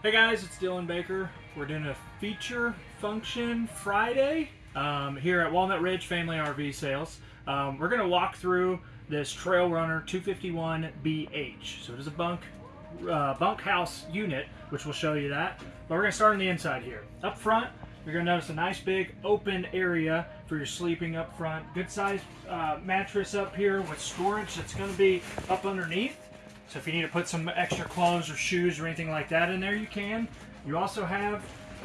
Hey guys, it's Dylan Baker. We're doing a feature function Friday um, here at Walnut Ridge Family RV Sales. Um, we're going to walk through this Trail Runner 251BH. So it is a bunk uh, bunkhouse unit, which we'll show you that. But we're going to start on the inside here. Up front, you're going to notice a nice big open area for your sleeping up front. Good size uh, mattress up here with storage that's going to be up underneath. So if you need to put some extra clothes or shoes or anything like that in there, you can. You also have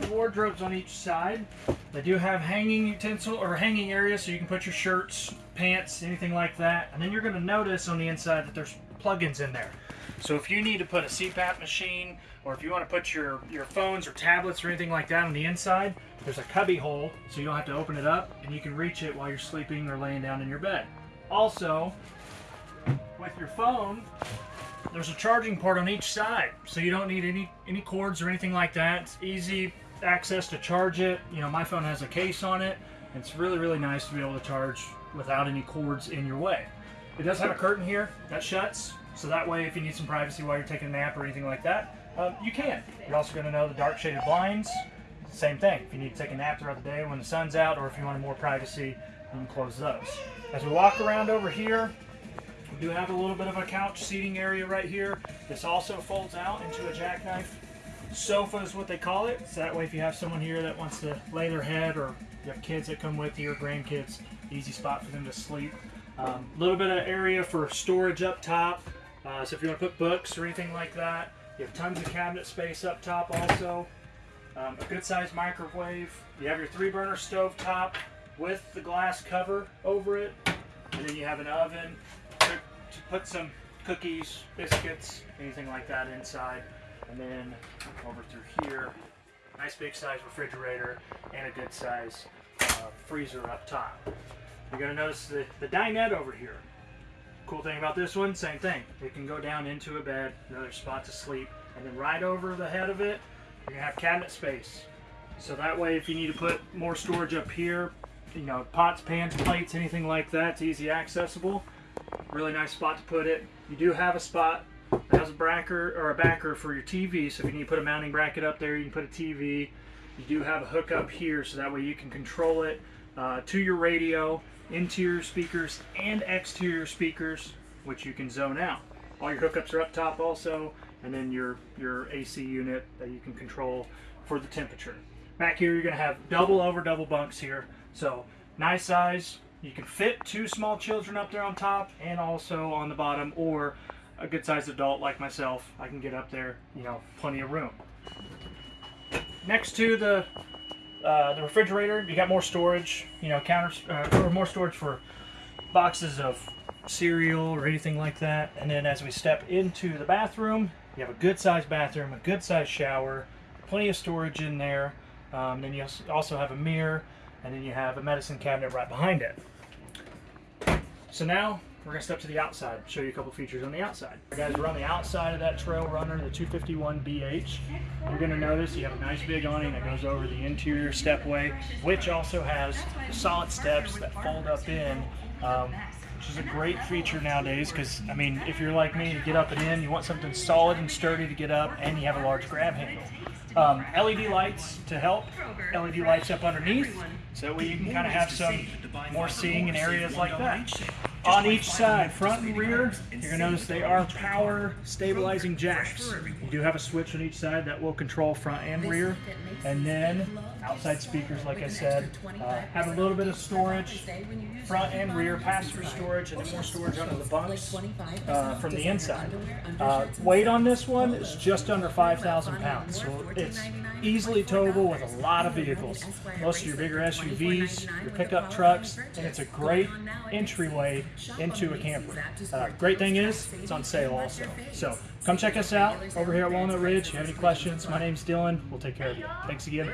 wardrobes on each side. They do have hanging utensil or hanging area so you can put your shirts, pants, anything like that. And then you're going to notice on the inside that there's plugins in there. So if you need to put a CPAP machine or if you want to put your, your phones or tablets or anything like that on the inside, there's a cubby hole so you don't have to open it up and you can reach it while you're sleeping or laying down in your bed. Also, with your phone, there's a charging port on each side, so you don't need any any cords or anything like that. It's easy access to charge it. You know, my phone has a case on it. It's really, really nice to be able to charge without any cords in your way. It does have a curtain here that shuts, so that way if you need some privacy while you're taking a nap or anything like that, um, you can. You're also going to know the dark shaded blinds. Same thing. If you need to take a nap throughout the day when the sun's out, or if you want more privacy, you can close those. As we walk around over here, we do have a little bit of a couch seating area right here. This also folds out into a jackknife sofa is what they call it. So that way if you have someone here that wants to lay their head or you have kids that come with you or grandkids, easy spot for them to sleep. A um, little bit of area for storage up top. Uh, so if you want to put books or anything like that. You have tons of cabinet space up top also. Um, a good sized microwave. You have your three burner stove top with the glass cover over it. And then you have an oven to put some cookies, biscuits, anything like that inside. And then over through here, nice big size refrigerator and a good size uh, freezer up top. You're gonna notice the, the dinette over here. Cool thing about this one, same thing. It can go down into a bed, another spot to sleep. And then right over the head of it, you're gonna have cabinet space. So that way if you need to put more storage up here, you know, pots, pans, plates, anything like that, it's easy accessible. Really nice spot to put it. You do have a spot that has a backer or a backer for your TV. So if you need to put a mounting bracket up there, you can put a TV. You do have a hookup here, so that way you can control it uh, to your radio, interior speakers, and exterior speakers, which you can zone out. All your hookups are up top also, and then your, your AC unit that you can control for the temperature. Back here, you're going to have double over double bunks here. So nice size, you can fit two small children up there on top and also on the bottom or a good sized adult like myself. I can get up there, you know, plenty of room. Next to the uh, the refrigerator, you got more storage, you know, counters uh, or more storage for boxes of cereal or anything like that. And then as we step into the bathroom, you have a good sized bathroom, a good sized shower, plenty of storage in there. Um, then you also have a mirror, and then you have a medicine cabinet right behind it. So now we're gonna step to the outside, show you a couple features on the outside. Guys, we're on the outside of that Trail Runner, the 251BH. You're gonna notice you have a nice big awning that goes over the interior stepway, which also has solid steps that fold up in, um, which is a great feature nowadays because, I mean, if you're like me, to get up and in, you want something solid and sturdy to get up, and you have a large grab handle. Um, LED lights to help, LED lights up underneath, so that way you can kind of have some more seeing in areas like that on each side, front and rear, you're going to notice they are power stabilizing jacks. You do have a switch on each side that will control front and rear. And then outside speakers, like I said, uh, have a little bit of storage, front and rear, pass-through storage, and then more storage under the bunks uh, from the inside. Uh, weight on this one is just under 5,000 pounds, so it's easily towable with a lot of vehicles. Most of your bigger SUVs, your pickup trucks, and it's a great entryway into a camper. Uh, great thing is, it's on sale also. So come check us out over here at Walnut Ridge. If you have any questions, my name's Dylan. We'll take care of you. Thanks again.